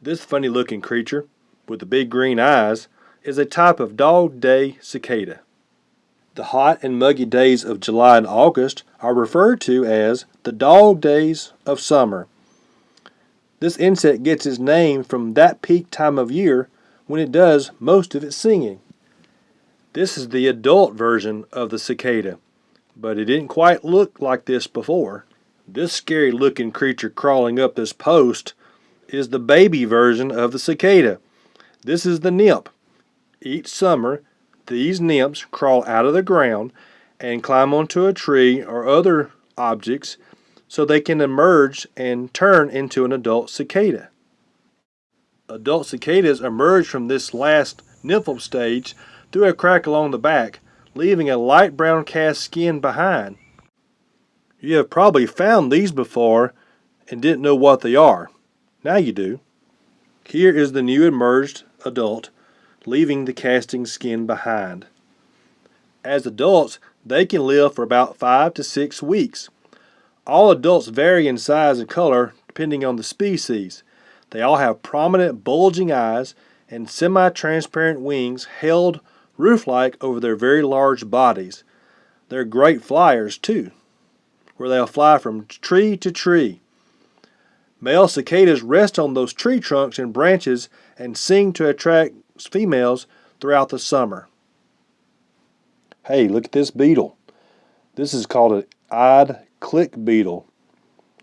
This funny looking creature, with the big green eyes, is a type of dog day cicada. The hot and muggy days of July and August are referred to as the dog days of summer. This insect gets its name from that peak time of year when it does most of its singing. This is the adult version of the cicada, but it didn't quite look like this before. This scary looking creature crawling up this post is the baby version of the cicada. This is the nymph. Each summer, these nymphs crawl out of the ground and climb onto a tree or other objects so they can emerge and turn into an adult cicada. Adult cicadas emerge from this last nymphal stage through a crack along the back, leaving a light brown cast skin behind. You have probably found these before and didn't know what they are. Now you do. Here is the new emerged adult, leaving the casting skin behind. As adults, they can live for about 5 to 6 weeks. All adults vary in size and color depending on the species. They all have prominent bulging eyes and semi-transparent wings held roof-like over their very large bodies. They're great flyers too, where they'll fly from tree to tree. Male cicadas rest on those tree trunks and branches and sing to attract females throughout the summer. Hey, look at this beetle. This is called an eyed click beetle.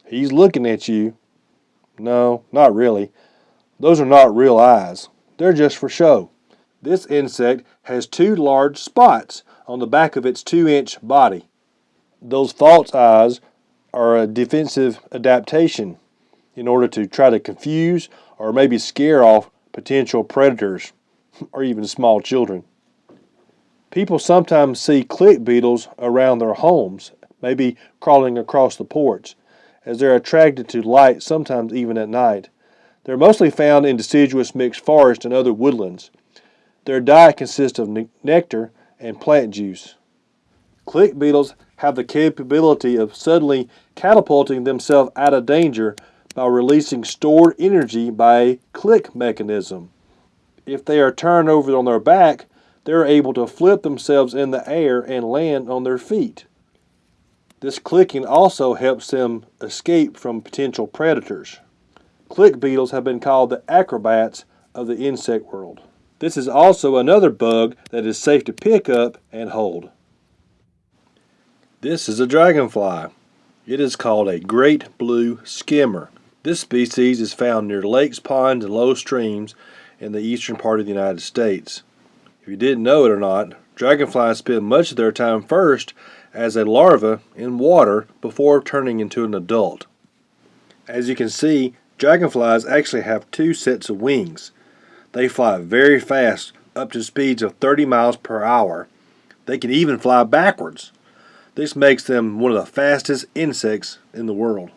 He's looking at you. No, not really. Those are not real eyes. They're just for show. This insect has two large spots on the back of its two-inch body. Those false eyes are a defensive adaptation in order to try to confuse or maybe scare off potential predators or even small children. People sometimes see click beetles around their homes, maybe crawling across the porch, as they're attracted to light sometimes even at night. They're mostly found in deciduous mixed forest and other woodlands. Their diet consists of nectar and plant juice. Click beetles have the capability of suddenly catapulting themselves out of danger by releasing stored energy by a click mechanism. If they are turned over on their back, they're able to flip themselves in the air and land on their feet. This clicking also helps them escape from potential predators. Click beetles have been called the acrobats of the insect world. This is also another bug that is safe to pick up and hold. This is a dragonfly. It is called a great blue skimmer. This species is found near lakes, ponds, and low streams in the eastern part of the United States. If you didn't know it or not, dragonflies spend much of their time first as a larva in water before turning into an adult. As you can see, dragonflies actually have two sets of wings. They fly very fast, up to speeds of 30 miles per hour. They can even fly backwards. This makes them one of the fastest insects in the world.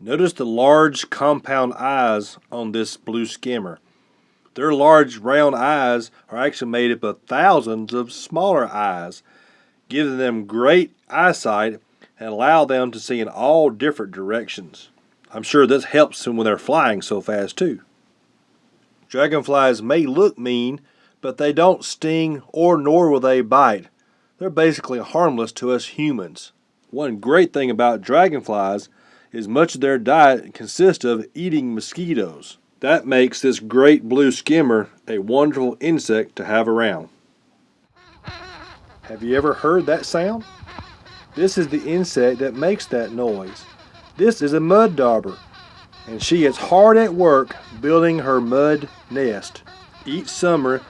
Notice the large compound eyes on this blue skimmer. Their large round eyes are actually made up of thousands of smaller eyes, giving them great eyesight and allow them to see in all different directions. I'm sure this helps them when they're flying so fast too. Dragonflies may look mean, but they don't sting or nor will they bite. They're basically harmless to us humans. One great thing about dragonflies is much of their diet consists of eating mosquitoes. That makes this great blue skimmer a wonderful insect to have around. Have you ever heard that sound? This is the insect that makes that noise. This is a mud dauber, and she is hard at work building her mud nest. Each summer,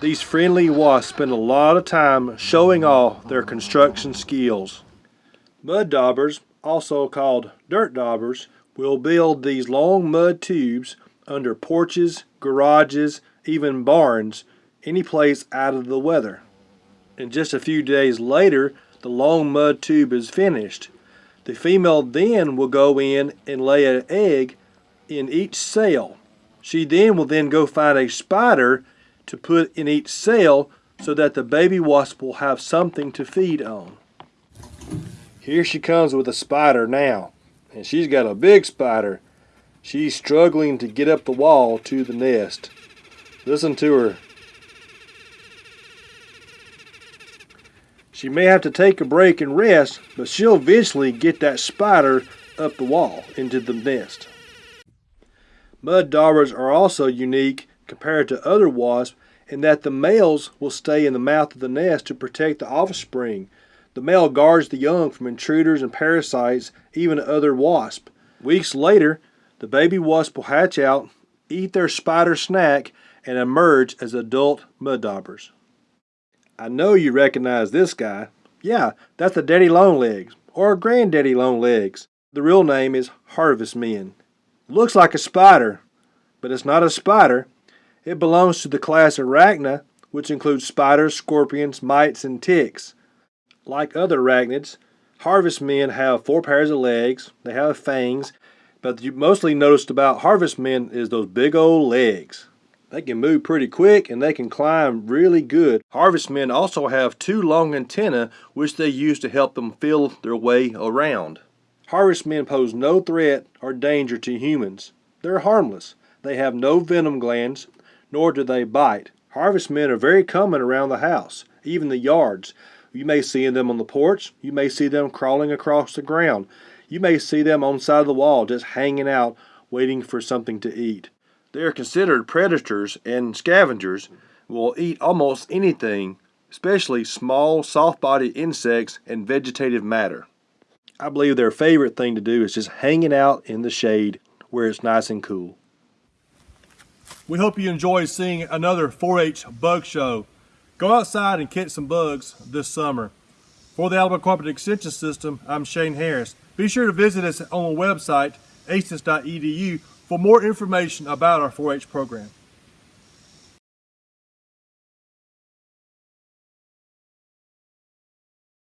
these friendly wasps spend a lot of time showing off their construction skills. Mud daubers also called dirt daubers, will build these long mud tubes under porches, garages, even barns, any place out of the weather. And just a few days later, the long mud tube is finished. The female then will go in and lay an egg in each cell. She then will then go find a spider to put in each cell so that the baby wasp will have something to feed on. Here she comes with a spider now. And she's got a big spider. She's struggling to get up the wall to the nest. Listen to her. She may have to take a break and rest, but she'll eventually get that spider up the wall into the nest. Mud daubers are also unique compared to other wasps in that the males will stay in the mouth of the nest to protect the offspring. The male guards the young from intruders and parasites, even other wasps. Weeks later, the baby wasp will hatch out, eat their spider snack, and emerge as adult mud daubers. I know you recognize this guy. Yeah, that's the daddy longlegs, or granddaddy longlegs. The real name is harvest men. Looks like a spider, but it's not a spider. It belongs to the class Arachna, which includes spiders, scorpions, mites, and ticks. Like other arachnids, harvest men have four pairs of legs, they have fangs, but you mostly noticed about harvest men is those big old legs. They can move pretty quick and they can climb really good. Harvest men also have two long antennae which they use to help them feel their way around. Harvest men pose no threat or danger to humans. They're harmless. They have no venom glands, nor do they bite. Harvest men are very common around the house, even the yards. You may see them on the porch. You may see them crawling across the ground. You may see them on the side of the wall just hanging out waiting for something to eat. They are considered predators and scavengers will eat almost anything, especially small, soft-bodied insects and vegetative matter. I believe their favorite thing to do is just hanging out in the shade where it's nice and cool. We hope you enjoy seeing another 4-H bug show. Go outside and catch some bugs this summer. For the Alabama Cooperative Extension System, I'm Shane Harris. Be sure to visit us on the website, aces.edu, for more information about our 4-H program.